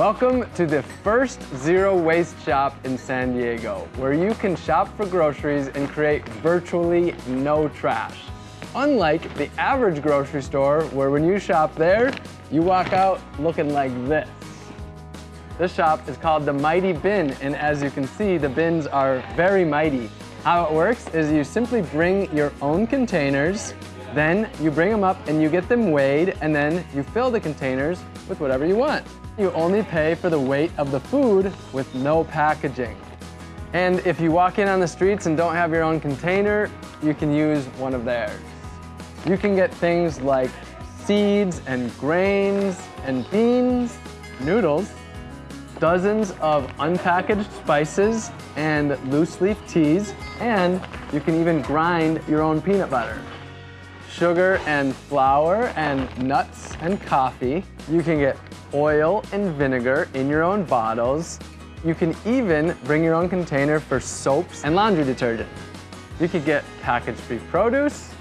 Welcome to the first zero waste shop in San Diego, where you can shop for groceries and create virtually no trash. Unlike the average grocery store, where when you shop there, you walk out looking like this. This shop is called the Mighty Bin, and as you can see, the bins are very mighty. How it works is you simply bring your own containers, then you bring them up and you get them weighed, and then you fill the containers with whatever you want. You only pay for the weight of the food with no packaging. And if you walk in on the streets and don't have your own container, you can use one of theirs. You can get things like seeds and grains and beans, noodles, dozens of unpackaged spices and loose leaf teas, and you can even grind your own peanut butter. Sugar and flour and nuts and coffee. You can get oil and vinegar in your own bottles. You can even bring your own container for soaps and laundry detergent. You could get package-free produce,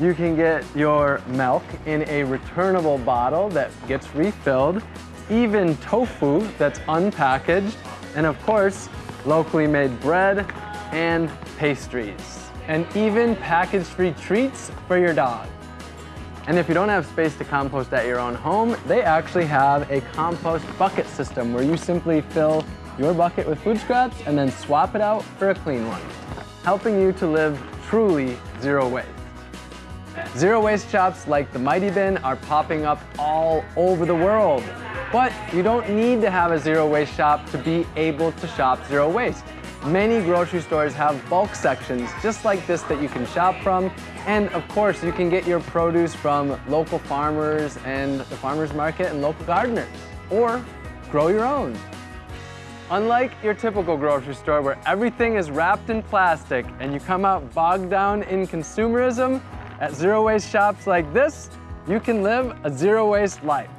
you can get your milk in a returnable bottle that gets refilled, even tofu that's unpackaged, and of course, locally made bread and pastries, and even package-free treats for your dog. And if you don't have space to compost at your own home, they actually have a compost bucket system where you simply fill your bucket with food scraps and then swap it out for a clean one, helping you to live truly zero waste. Zero waste shops like the Mighty Bin are popping up all over the world. But you don't need to have a zero waste shop to be able to shop zero waste. Many grocery stores have bulk sections just like this that you can shop from. And of course, you can get your produce from local farmers and the farmer's market and local gardeners. Or grow your own. Unlike your typical grocery store where everything is wrapped in plastic and you come out bogged down in consumerism, at zero waste shops like this, you can live a zero waste life.